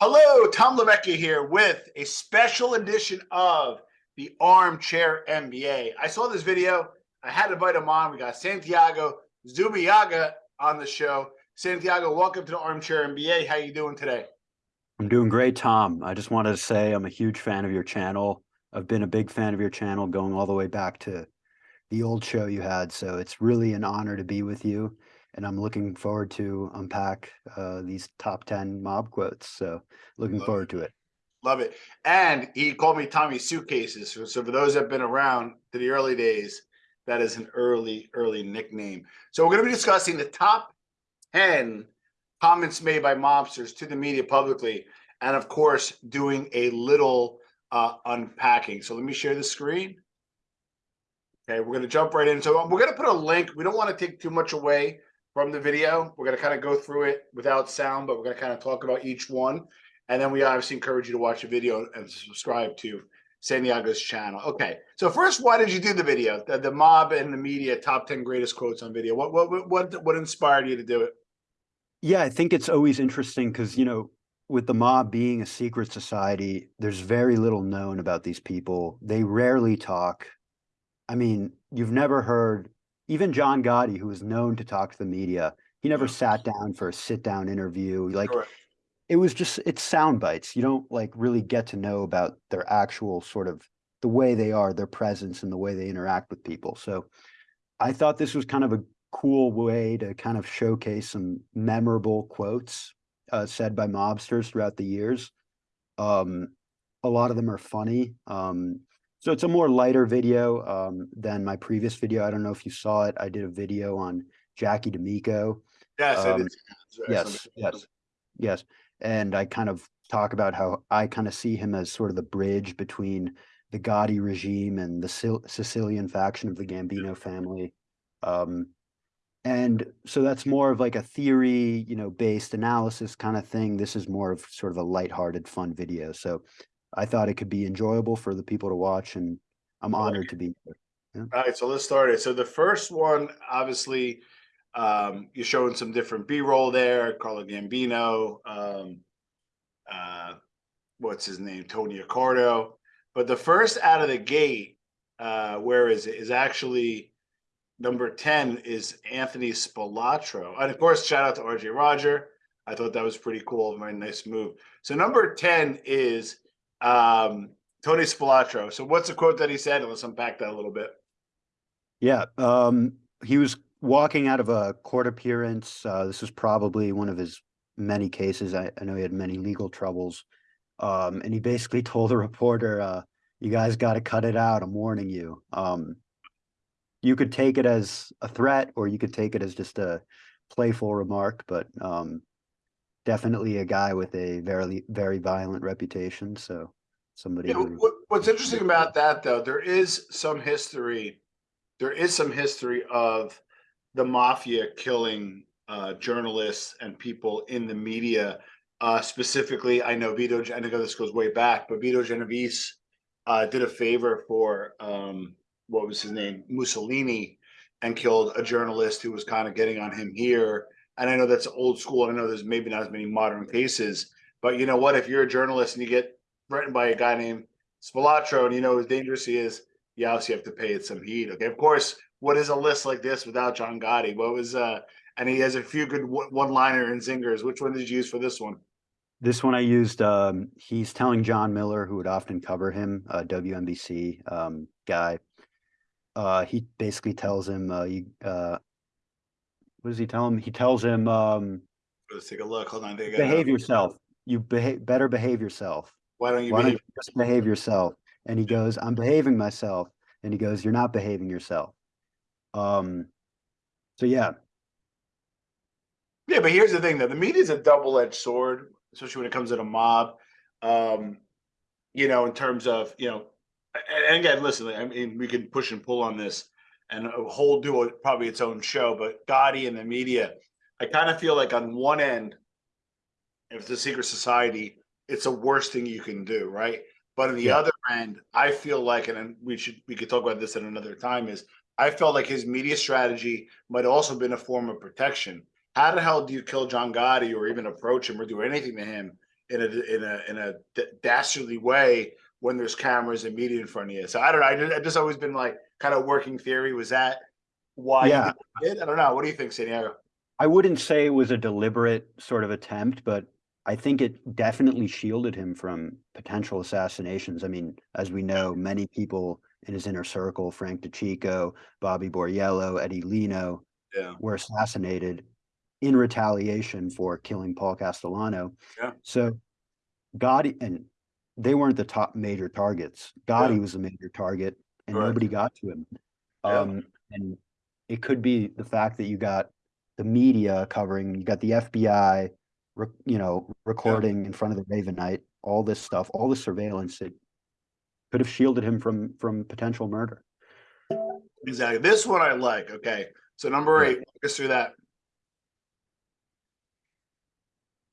Hello, Tom Lavecchia here with a special edition of the Armchair MBA. I saw this video. I had to invite him on. We got Santiago Zubiaga on the show. Santiago, welcome to the Armchair MBA. How are you doing today? I'm doing great, Tom. I just wanted to say I'm a huge fan of your channel. I've been a big fan of your channel going all the way back to the old show you had. So it's really an honor to be with you and I'm looking forward to unpack uh, these top 10 mob quotes. So looking Love forward to it. Love it. And he called me Tommy Suitcases. So, so for those that have been around to the early days, that is an early, early nickname. So we're going to be discussing the top 10 comments made by mobsters to the media publicly. And of course, doing a little uh, unpacking. So let me share the screen. Okay, we're going to jump right in. So we're going to put a link. We don't want to take too much away from the video. We're going to kind of go through it without sound, but we're going to kind of talk about each one. And then we obviously encourage you to watch the video and subscribe to Santiago's channel. Okay, so first, why did you do the video? The, the mob and the media top 10 greatest quotes on video. What, what, what, what inspired you to do it? Yeah, I think it's always interesting because, you know, with the mob being a secret society, there's very little known about these people. They rarely talk. I mean, you've never heard even John Gotti, who is known to talk to the media, he never sat down for a sit down interview. Like it was just it's sound bites. You don't like really get to know about their actual sort of the way they are, their presence and the way they interact with people. So I thought this was kind of a cool way to kind of showcase some memorable quotes uh, said by mobsters throughout the years. Um, a lot of them are funny. Um, so it's a more lighter video um, than my previous video. I don't know if you saw it. I did a video on Jackie D'Amico. Yes, um, yes, yes, yes. And I kind of talk about how I kind of see him as sort of the bridge between the Gotti regime and the Sicilian faction of the Gambino family. Um, and so that's more of like a theory, you know, based analysis kind of thing. This is more of sort of a lighthearted, fun video. So I thought it could be enjoyable for the people to watch, and I'm honored to be here. Yeah. All right, so let's start it. So the first one, obviously, um, you're showing some different B-roll there. Carlo Gambino, um, uh, what's his name, Tony Accardo. But the first out of the gate, uh, where is it? Is actually number ten is Anthony Spilotro, and of course, shout out to RJ Roger. I thought that was pretty cool, very nice move. So number ten is um, Tony Spilotro. So what's the quote that he said? let's unpack that a little bit. Yeah, um, he was walking out of a court appearance. Uh, this was probably one of his many cases. I, I know he had many legal troubles. Um, and he basically told the reporter, uh, you guys got to cut it out. I'm warning you. Um, you could take it as a threat or you could take it as just a playful remark, but um, definitely a guy with a very very violent reputation. So somebody. Yeah, who... what's interesting about that though, there is some history. There is some history of the mafia killing uh, journalists and people in the media. Uh, specifically, I know Vito. I know this goes way back, but Vito Genovese uh, did a favor for um, what was his name, Mussolini, and killed a journalist who was kind of getting on him here and I know that's old school. And I know there's maybe not as many modern cases, but you know what? If you're a journalist and you get threatened by a guy named Spilotro and you know how dangerous he is, you obviously have to pay it some heed. Okay, of course. What is a list like this without John Gotti? What was uh? And he has a few good one-liner and zingers. Which one did you use for this one? This one I used. Um, he's telling John Miller, who would often cover him, a WNBC um, guy. Uh, he basically tells him, uh, you, uh, what does he tell him? He tells him, um, Let's take a look. Hold on. behave yourself. You behave better behave yourself. Why don't you Why behave? Don't you just behave yourself? And he goes, I'm behaving myself. And he goes, You're not behaving yourself. Um, so yeah. Yeah, but here's the thing though. The media is a double-edged sword, especially when it comes to a mob. Um, you know, in terms of, you know, and again, listen, I mean, we can push and pull on this and a whole do probably its own show. But Gotti and the media, I kind of feel like on one end, if it's a secret society, it's the worst thing you can do, right? But on the yeah. other end, I feel like, and we should we could talk about this at another time, is I felt like his media strategy might also been a form of protection. How the hell do you kill John Gotti or even approach him or do anything to him in a in a in a dastardly way when there's cameras and media in front of you. So I don't know. I just, I just always been like kind of working theory. Was that why Yeah. you did? I don't know. What do you think, Santiago? I wouldn't say it was a deliberate sort of attempt, but I think it definitely shielded him from potential assassinations. I mean, as we know, many people in his inner circle, Frank DeCicco, Bobby Borriello, Eddie Lino, Yeah. were assassinated in retaliation for killing Paul Castellano. Yeah. So Gotti, and they weren't the top major targets. Gotti was the major target and Correct. nobody got to him. Yeah. Um, and it could be the fact that you got the media covering, you got the FBI, you know, recording in front of the Ravenite, all this stuff, all the surveillance that could have shielded him from from potential murder. Exactly. This one I like. Okay. So number Yeah. eight, walk us through that.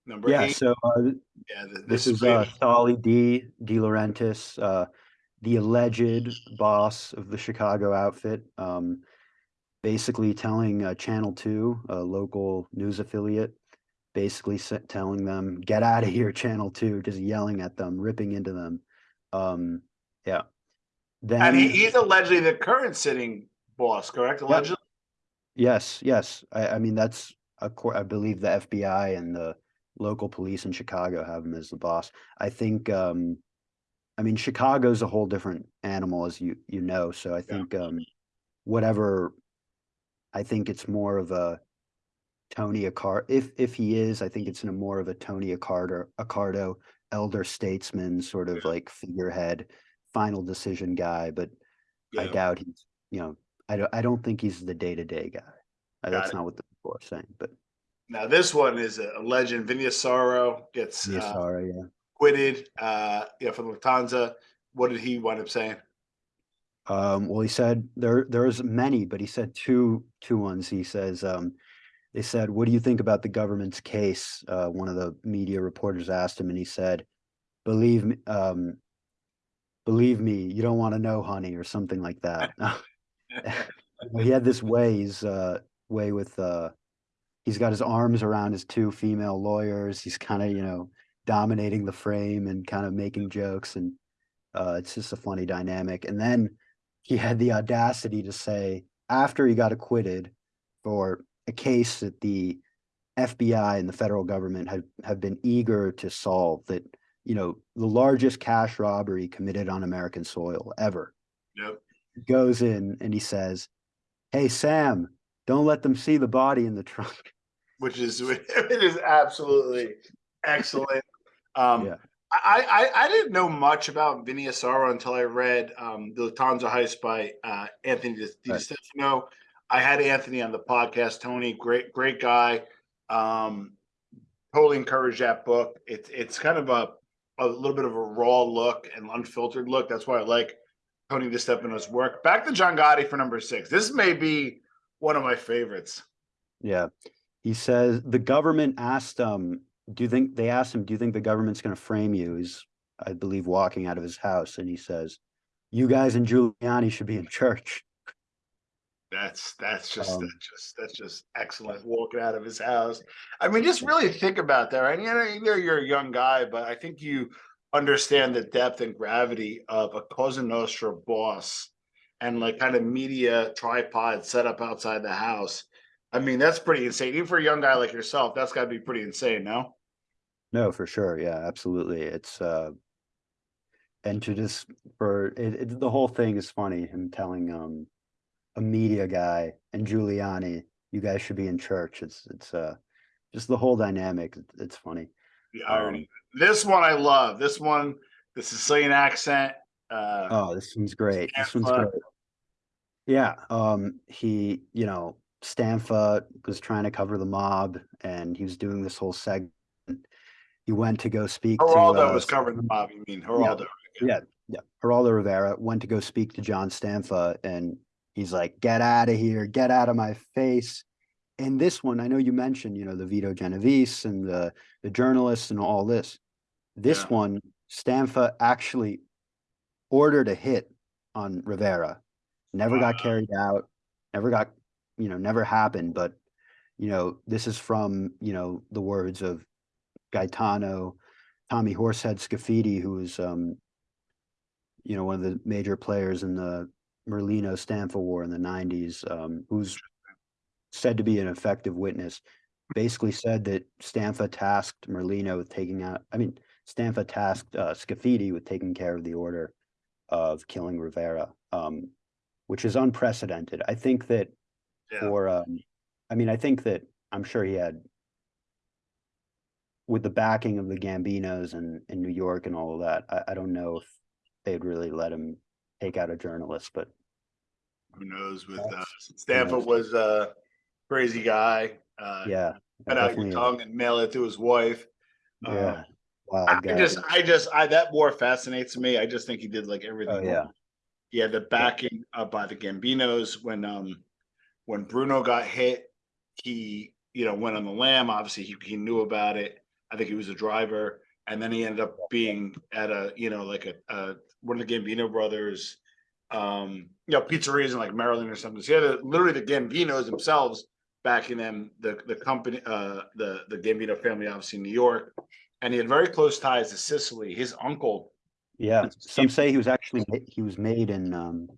Number Yeah, eight. so uh, Yeah. th- This This, is uh, Solly D. DeLaurentis, uh, the alleged boss of the Chicago outfit, um, basically telling uh, Channel 2, a local news affiliate, basically telling them, get out of here, Channel 2, just yelling at them, ripping into them. Um, yeah. Then, and he, he's allegedly the current sitting boss, correct? Allegedly. yes, yes. I, I mean, that's, I believe the FBI and the local police in Chicago have him as the boss. I think, um, I mean, Chicago's a whole different animal, as you you know. So I think um, whatever, I think it's more of a Tony Accardo. If if he is, I think it's in a more of a Tony Accardo, Accardo, elder statesman sort of like figurehead, final decision guy. But I doubt he's, you know, I don't I don't think he's the day to day guy. Got That's it. not what the people are saying. But Now this one is a legend. Vinny Asaro gets uh, sorry, yeah. acquitted. Uh, yeah, from Lufthansa. What did he wind up saying? Um, well, he said there there's many, but he said two two ones. He says um, they said, "What do you think about the government's case?" Uh, one of the media reporters asked him, and he said, "Believe me, um, believe me, you don't want to know, honey," or something like that. He had this way. He's uh, way with uh, he's got his arms around his two female lawyers. He's kind of you know dominating the frame and kind of making jokes, and uh, it's just a funny dynamic. And then he had the audacity to say after he got acquitted for a case that the FBI and the federal government have have been eager to solve that you know the largest cash robbery committed on American soil ever Yep. goes in and he says, "Hey Sam, don't let them see the body in the trunk." Which is it is absolutely excellent. Um, Yeah. I, I I didn't know much about Vinny Asaro until I read um, the Lufthansa Heist by uh, Anthony Di, Di Right. I had Anthony on the podcast. Tony, great great guy. Um, totally encourage that book. It's it's kind of a a little bit of a raw look and unfiltered look. That's why I like Tony DeStefano's work. Back to John Gotti for number six. This may be one of my favorites. Yeah. He says the government asked um do you think they asked him, do you think the government's going to frame you? He's I believe walking out of his house and he says, You guys and Giuliani should be in church. That's that's just Um, that's just that's just excellent walking out of his house. I mean, just really think about that. Right? You know, you know, you're a young guy, but I think you understand the depth and gravity of a Cosa Nostra boss and like kind of media tripod set up outside the house. I mean, that's pretty insane. Even for a young guy like yourself, that's got to be pretty insane. No, No, for sure. Yeah, absolutely. It's uh and to just for it, it the whole thing is funny, him telling um a media guy and Giuliani, you guys should be in church. It's it's uh just the whole dynamic. It's funny. the Um, irony. this one I love. This one, the Sicilian accent. Uh, Oh, this one's great. This one's Stanfa. great. Yeah, um, he, you know, Stanfa was trying to cover the mob, and he was doing this whole segment. He went to go speak to Geraldo uh, was covering the mob. You mean Geraldo? Yeah, yeah. Geraldo Rivera went to go speak to John Stanfa, and he's like, "Get out of here! Get out of my face!" And this one, I know you mentioned, you know, the Vito Genovese and the the journalists and all this. This Yeah. one, Stanfa actually ordered a hit on Rivera. Never got carried out. Never got, you know, never happened. But you know, this is from you know the words of Gaetano Tommy Horsehead Scafidi, who was, um, you know, one of the major players in the Merlino Stanfa War in the nineties, um, who's said to be an effective witness, basically said that Stanfa tasked Merlino with taking out, I mean, Stanfa tasked, uh, Scafidi with taking care of the order of killing Rivera, um, which is unprecedented. I think that Yeah. for, um, I mean, I think that, I'm sure he had with the backing of the Gambinos and in New York and all of that, I, I don't know if they'd really let him take out a journalist, but Who knows with, uh, Stanfa was a crazy guy, uh, yeah. cut out your tongue and mail it to his wife. Uh, Yeah. Wild I just, I just, I, that war fascinates me. I just think he did like everything. Oh, yeah. had the backing uh, by the Gambinos when, um, when Bruno got hit, he, you know, went on the lam. Obviously, he, he knew about it. I think he was a driver. And then he ended up being at a, you know, like a, uh, one of the Gambino brothers, um, you know, pizzerias in like Maryland or something. So he had a, literally the Gambinos themselves backing them, the, the company, uh, the, the Gambino family, obviously in New York. And he had very close ties to Sicily. His uncle Yeah, some say he was actually, he was made in, um,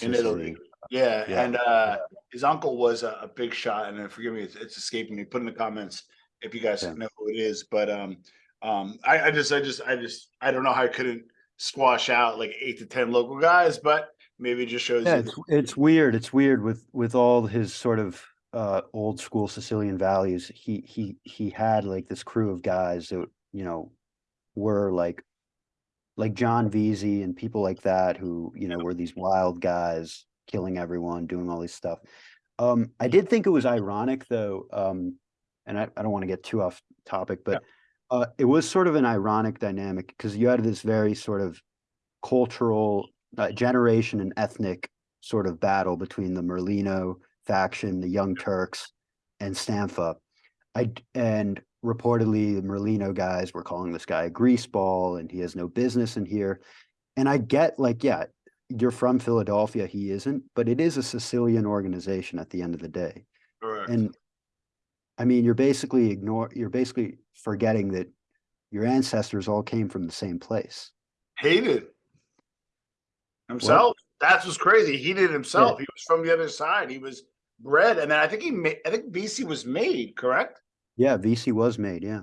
in in Italy. Yeah, Yeah. and uh his uncle was a, a big shot, and then forgive me, it's, it's escaping me. Put in the comments if you guys Yeah. know who it is. But um, um, I, I just, I just, I just, I don't know how I couldn't squash out like eight to ten local guys, but maybe it just shows. Yeah, it's, it's weird. It's weird with, with all his sort of, uh, old school Sicilian values. He, he, he had like this crew of guys that, you know, were like, like John Veasey and people like that who, you know, were these wild guys killing everyone, doing all this stuff. Um, I did think it was ironic though, um, and I, I don't want to get too off topic, but uh, it was sort of an ironic dynamic because you had this very sort of cultural uh, generation and ethnic sort of battle between the Merlino faction, the Young Turks, and Stanfa. I and reportedly the Merlino guys were calling this guy a greaseball and he has no business in here. And I get like, yeah, you're from Philadelphia, he isn't, but it is a Sicilian organization at the end of the day. Correct. And I mean, you're basically ignore, you're basically forgetting that your ancestors all came from the same place. hated himself. That's what's crazy. He did himself. He was from the other side. He was bred, and then I think he made. I think BC was made. Correct. Yeah, VC was made, yeah.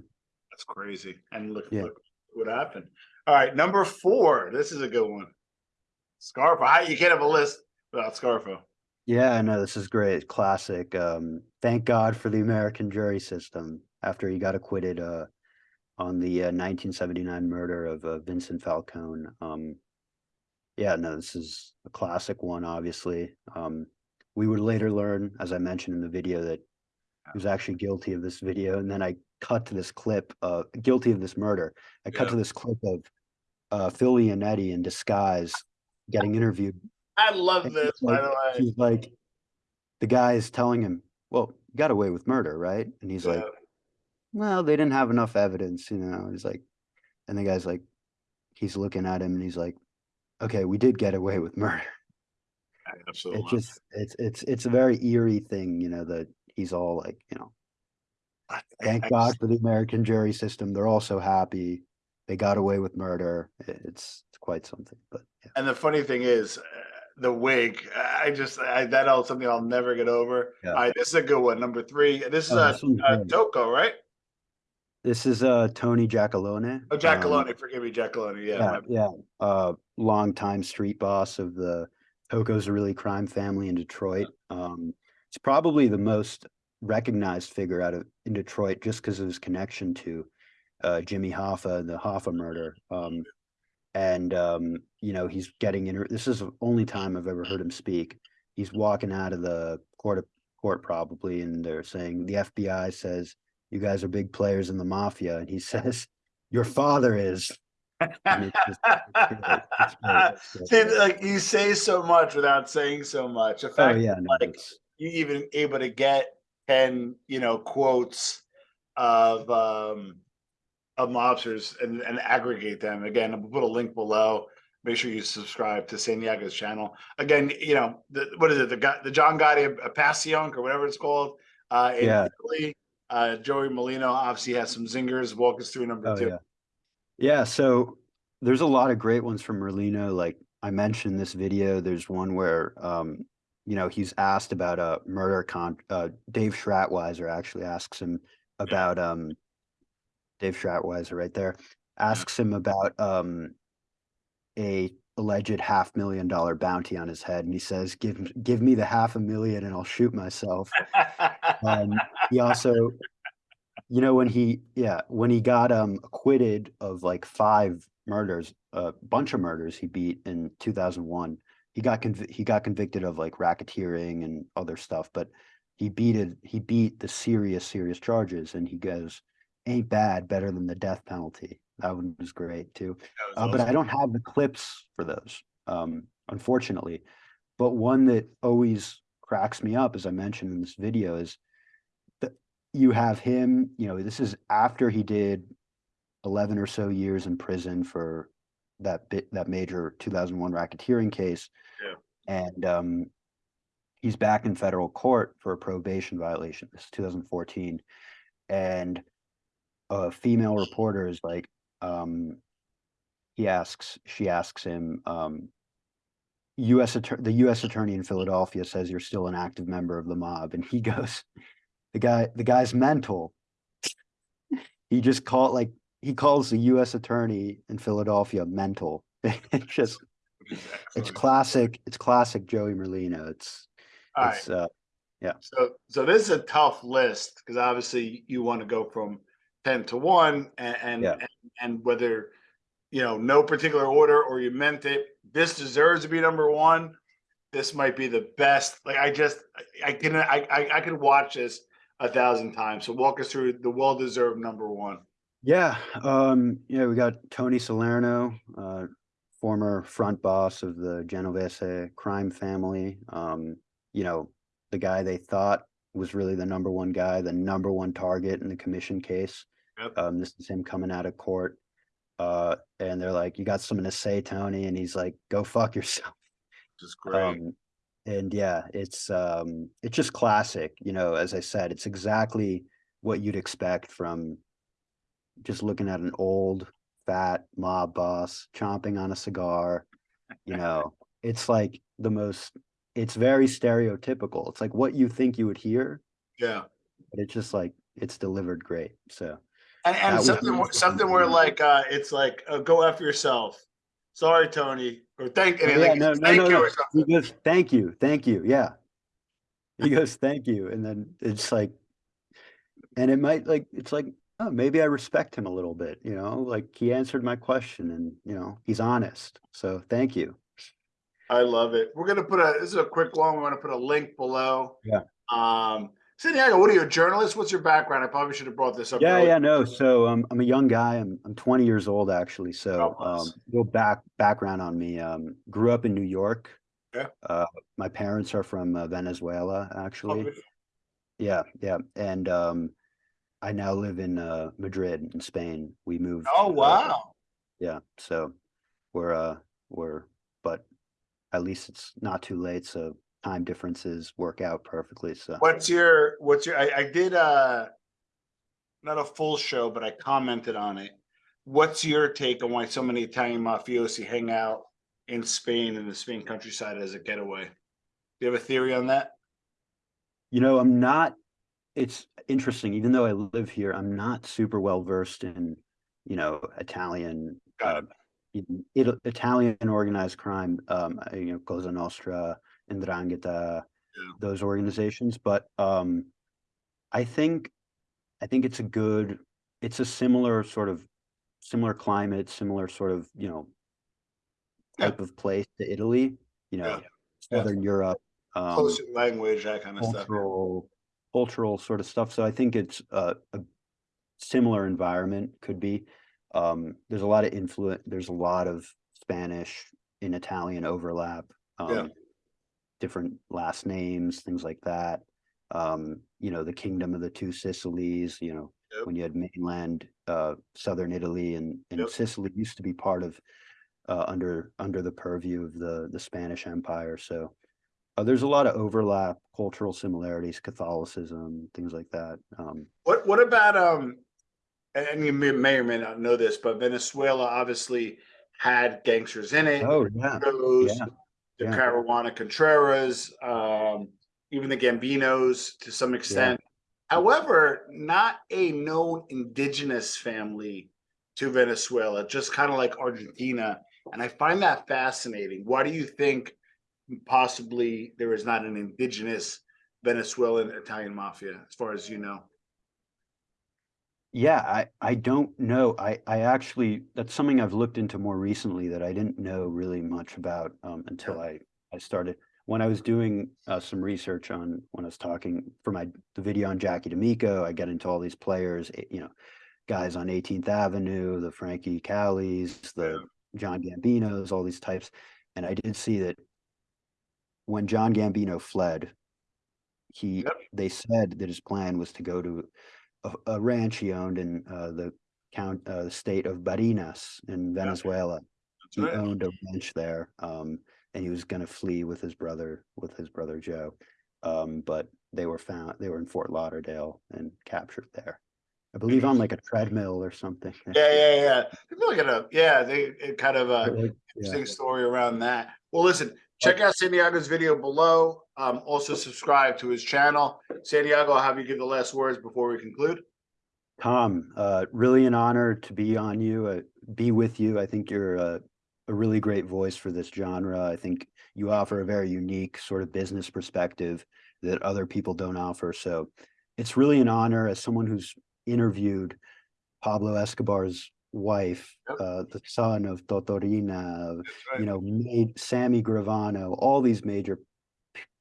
That's crazy. And look, Yeah. look what happened. All right, number four. This is a good one. Scarfo. You can't have a list without Scarfo. Yeah, I know this is great. Classic. Um, thank God for the American jury system after he got acquitted uh, on the uh, 1979 murder of uh, Vincent Falcone. Um, yeah, no, this is a classic one, obviously. Um, we would later learn, as I mentioned in the video, that he was actually guilty of this video. And then I cut to this clip, uh, guilty of this murder. I cut Yeah. to this clip of uh, Phil Leonetti in disguise getting interviewed I love and this. he's By like- the way, he's like, the guy is telling him, "Well, you got away with murder, right?" And he's like, "Well, they didn't have enough evidence, you know." He's like, and the guy's like, he's looking at him and he's like, "Okay, we did get away with murder." Absolutely. It love just, it's, it's, it's a very eerie thing, you know, that he's all like, you know, it. I- thank I God just- for the American jury system. They're all so happy. They got away with murder. It's, it's quite something, but yeah. And the funny thing is, uh, the wig. I just I, that is something I'll never get over. Yeah. All right, this is a good one. Number three. This is Oh, a uh. Tocco, right? This is uh Tony Giacalone. Oh, Jack um, Forgive me, Jack Coloni. Yeah. Yeah, yeah. Uh, longtime street boss of the Tocco-Zerilli crime family in Detroit. Um, it's probably the most recognized figure out of in Detroit just because of his connection to uh, Jimmy Hoffa and the Hoffa murder. Um, and um, you know, he's getting in. This is the only time I've ever heard him speak. He's walking out of the court of, court probably, and they're saying the FBI says you guys are big players in the mafia, and he says your father is. It's just- it's. It's. See, like you say so much without saying so much. The Oh yeah, no, like, you even able to get 10 you know quotes of um of mobsters and, and aggregate them again i'll put a link below make sure you subscribe to Santiago's channel again you know the, what is it the guy the john gotti a passion or whatever it's called uh in Yeah. Italy. uh joey merlino obviously has some zingers walk us through number oh two yeah. Yeah, so there's a lot of great ones from Merlino. Like I mentioned this video, there's one where um, you know, he's asked about a murder con uh Dave Schratwieser actually asks him about um Dave Schratwieser right there asks him about um a alleged half million dollar bounty on his head and he says give give me the half a million and I'll shoot myself. Um he also you know, when he yeah, when he got, um, acquitted of, like, 5 murders, a bunch of murders he beat in 2001, he got he got convicted of, like, racketeering and other stuff, but he beat it he beat the serious, serious charges, and he goes, "Ain't bad, better than the death penalty." That one was great too. Was Uh, but I don't have the clips for those, um, unfortunately. But one that always cracks me up, as I mentioned in this video, is that you have him, you know, this is after he did 11 or so years in prison for that bit, that major 2001 racketeering case. Yeah. And um, he's back in federal court for a probation violation. This is 2014. And a female reporter is like, um, he asks, she asks him, um, US the US attorney in Philadelphia says you're still an active member of the mob. And he goes, the guy, the guy's mental. He just called like, he calls the US attorney in Philadelphia mental. It's just, it's classic, it's classic Joey Merlino. It's, All right. it's, uh, So, so this is a tough list because obviously you want to go from ten to one and, and, Yeah. and, and whether, you know, no particular order or you meant it, this deserves to be number one. This might be the best. Like I just, I- I can, I, I, I could watch this a thousand times. So walk us through the well-deserved number one. Yeah, um, yeah, we got Tony Salerno, uh, former front boss of the Genovese crime family. Um, you know, the guy they thought was really the number one guy, the number one target in the commission case. Yep. Um, this is him coming out of court. Uh, and they're like, you got something to say, Tony? And he's like, go fuck yourself. Is great. Um, and yeah, it's um, it's just classic. You know, as I said, it's exactly what you'd expect from just looking at an old, fat mob boss chomping on a cigar. You know, it's like the most. It's very stereotypical. It's like what you think you would hear, yeah. but it's just like it's delivered great. So And, and something, where- something where like, uh, it's like, uh, go after yourself. Sorry, Tony, or thank, yeah, like, no, no, thank no, you no. he goes, "Thank you, thank you." Yeah, he goes, "Thank you," and then it's like, and it might like it's like, oh, maybe I respect him a little bit. You know, like he answered my question, and you know, he's honest. So thank you. I love it. We're gonna put a, this is a quick one. We're gonna put a link below. Yeah. Um, Santiago, what are you, a journalist? What's your background? I probably should have brought this up. Yeah, earlier. yeah, no. So um, I'm a young guy. I'm I'm 20 years old actually. So bless. um, little back background on me. Um, grew up in New York. Yeah. Uh, my parents are from uh, Venezuela Oh, actually. Yeah, yeah, and um, I now live in uh, Madrid in Spain. We moved. Oh, uh, wow. yeah, so we're uh we're but at least it's not too late. So time differences work out perfectly. So What's your, what's your, I, I did, uh, not a full show, but I commented on it. What's your take on why so many Italian mafiosi hang out in Spain and the Spain countryside as a getaway? Do you have a theory on that? you know, I'm not. It's interesting, even though I live here, I'm not super well versed in you know Italian. Uh, It, Italian organized crime, um, you know, Cosa Nostra, Ndrangheta, Yeah. those organizations. But um, I think, I think it's a good, it's a similar sort of, similar climate, similar sort of, you know, Yeah. type of place to Italy. You know, Yeah. Yeah. Southern Europe. Um, Close language, that kind of stuff. cultural, cultural sort of stuff. So I think it's a, a similar environment could be. Um, there's a lot of influence. There's a lot of Spanish in Italian overlap. Um, Yeah. Different last names, things like that. Um, you know, the kingdom of the two Sicilies. You know, Yep. when you had mainland uh, southern Italy and and Yep. Sicily used to be part of uh, under under the purview of the the Spanish Empire. So uh, there's a lot of overlap, cultural similarities, Catholicism, things like that. Um, What what about um and, you may, or may not know this, but Venezuela obviously had gangsters in it. Oh, yeah, Rose, yeah, the yeah. Caruana Cuntrera, um, even the Gambinos to some extent. However, not a known indigenous family to Venezuela, just kind of like Argentina. And I find that fascinating. Why do you think possibly there is not an indigenous Venezuelan Italian mafia, as far as you know? Yeah, I, I don't know. I, I actually, that's something I've looked into more recently that I didn't know really much about um, until I, I started. When I was doing uh, some research on, when I was talking for my, the video on Jackie D'Amico, I got into all these players, eh, you know, guys on 18th Avenue, the Frankie Calis, the John Gambinos, all these types. And I did see that when John Gambino fled, he, Yep. they said that his plan was to go to a, a ranch he owned in uh, the count, uh, the state of Barinas in Venezuela. That's He right. owned a ranch there, um, and he was gonna flee with his brother, with his brother Joe. Um, but they were found, they were in Fort Lauderdale and captured there. I believe on like a treadmill or something. Yeah, yeah, yeah. I feel like a yeah, they it kind of uh yeah. interesting story around that. Well, listen, check out Santiago's video below. Um, also subscribe to his channel. Santiago, I'll have you give the last words before we conclude. Tom, uh, really an honor to be on you, uh, be with you. I think you're a, a really great voice for this genre. I think you offer a very unique sort of business perspective that other people don't offer. So it's really an honor as someone who's interviewed Pablo Escobar's wife, Yep. uh, the son of Totò Riina, right. you know, made Sammy Gravano, all these major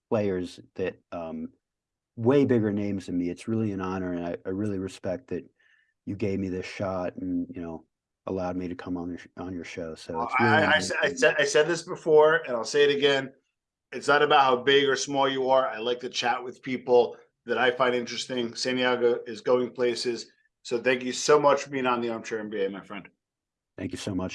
players that um, way bigger names than me. It's really an honor, and I, I really respect that you gave me this shot and you know allowed me to come on your on your show. So really I, I, honor said- for I said I said this before, and I'll say it again. It's not about how big or small you are. I like to chat with people that I find interesting. Santiago is going places. So thank you so much for being on the Armchair MBA, my friend. Thank you so much.